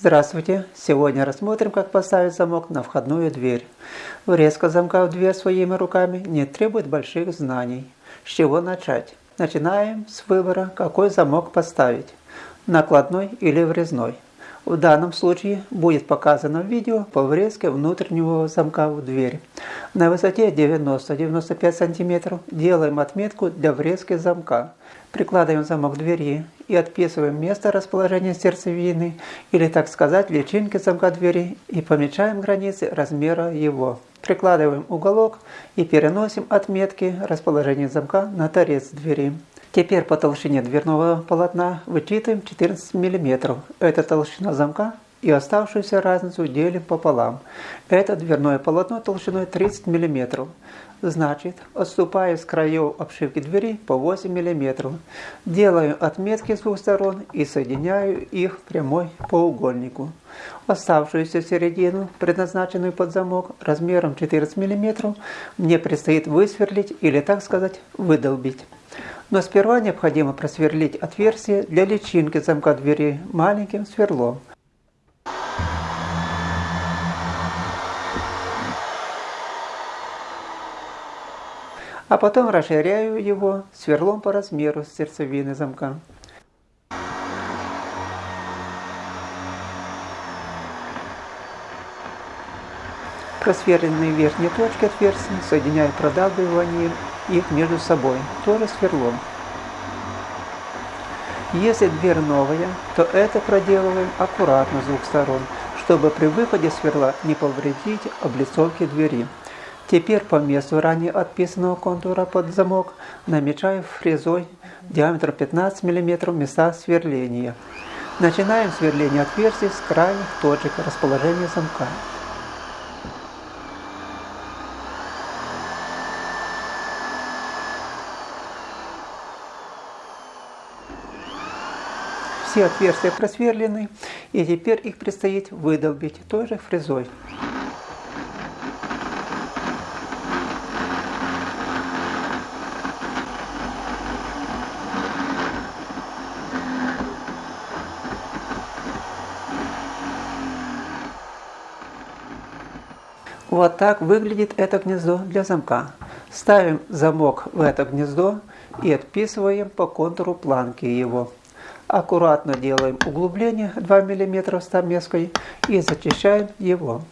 Здравствуйте! Сегодня рассмотрим, как поставить замок на входную дверь. Врезка замка в дверь своими руками не требует больших знаний. С чего начать? Начинаем с выбора, какой замок поставить – накладной или врезной. В данном случае будет показано видео по врезке внутреннего замка в дверь. На высоте 90-95 см делаем отметку для врезки замка. Прикладываем замок двери и отписываем место расположения сердцевины или, так сказать, личинки замка двери и помечаем границы размера его. Прикладываем уголок и переносим отметки расположения замка на торец двери. Теперь по толщине дверного полотна вычитываем 14 мм. Это толщина замка и оставшуюся разницу делим пополам. Это дверное полотно толщиной 30 мм. Значит, отступаю с краев обшивки двери по 8 мм. Делаю отметки с двух сторон и соединяю их прямой по угольнику. Оставшуюся середину, предназначенную под замок, размером 14 мм, мне предстоит высверлить или, так сказать, выдолбить. Но сперва необходимо просверлить отверстие для личинки замка двери маленьким сверлом – а потом расширяю его сверлом по размеру сердцевины замка. Просверленные верхние точки отверстий соединяю продавливанием их между собой, тоже сверлом. Если дверь новая, то это проделываем аккуратно с двух сторон, чтобы при выходе сверла не повредить облицовки двери. Теперь по месту ранее отписанного контура под замок намечаю фрезой диаметр 15 мм места сверления. Начинаем сверление отверстий с крайних точек расположения замка. Все отверстия просверлены, и теперь их предстоит выдолбить той же фрезой. Вот так выглядит это гнездо для замка. Ставим замок в это гнездо и отписываем по контуру планки его. Аккуратно делаем углубление 2 мм стамеской и зачищаем его.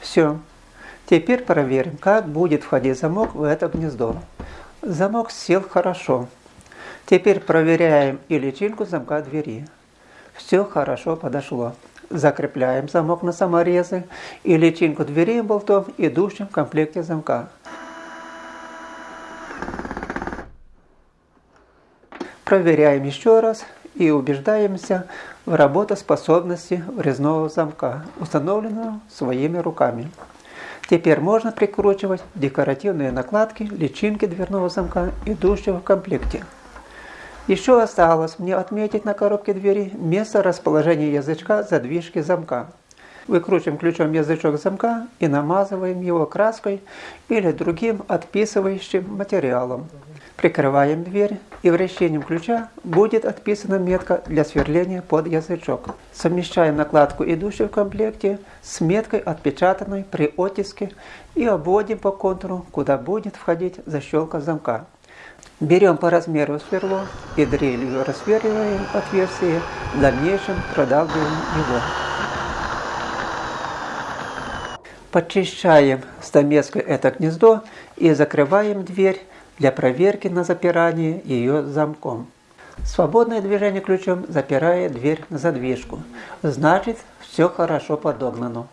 Все. Теперь проверим, как будет входить замок в это гнездо. Замок сел хорошо. Теперь проверяем и личинку замка двери. Все хорошо подошло. Закрепляем замок на саморезы и личинку дверей болтом, идущим в комплекте замка. Проверяем еще раз и убеждаемся в работоспособности врезного замка, установленного своими руками. Теперь можно прикручивать декоративные накладки, личинки дверного замка, идущего в комплекте. Еще осталось мне отметить на коробке двери место расположения язычка задвижки замка. Выкручиваем ключом язычок замка и намазываем его краской или другим отписывающим материалом. Прикрываем дверь и вращением ключа будет отписана метка для сверления под язычок. Совмещаем накладку, идущую в комплекте, с меткой, отпечатанной при оттиске и обводим по контуру, куда будет входить защелка замка. Берем по размеру сверло и дрелью рассверливаем отверстие, в дальнейшем продавливаем его. Почищаем стамеской это гнездо и закрываем дверь для проверки на запирание ее замком. Свободное движение ключом запирает дверь на задвижку. Значит, все хорошо подогнано.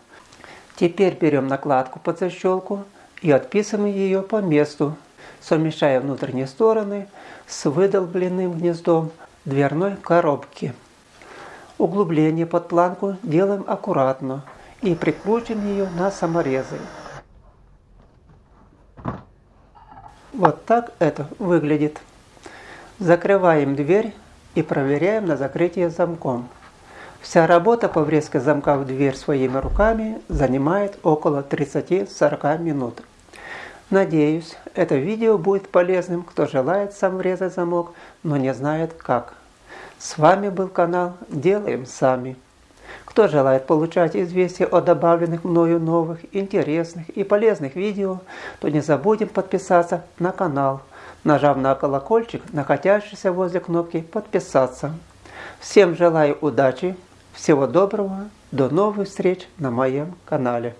Теперь берем накладку под защелку и отписываем ее по месту, совмещая внутренние стороны с выдолбленным гнездом дверной коробки. Углубление под планку делаем аккуратно и прикрутим ее на саморезы. Вот так это выглядит. Закрываем дверь и проверяем на закрытие замком. Вся работа по врезке замка в дверь своими руками занимает около 30-40 минут. Надеюсь, это видео будет полезным, кто желает сам врезать замок, но не знает как. С вами был канал «Делаем сами». Кто желает получать известия о добавленных мною новых, интересных и полезных видео, то не забудем подписаться на канал, нажав на колокольчик, находящийся возле кнопки «Подписаться». Всем желаю удачи, всего доброго, до новых встреч на моем канале.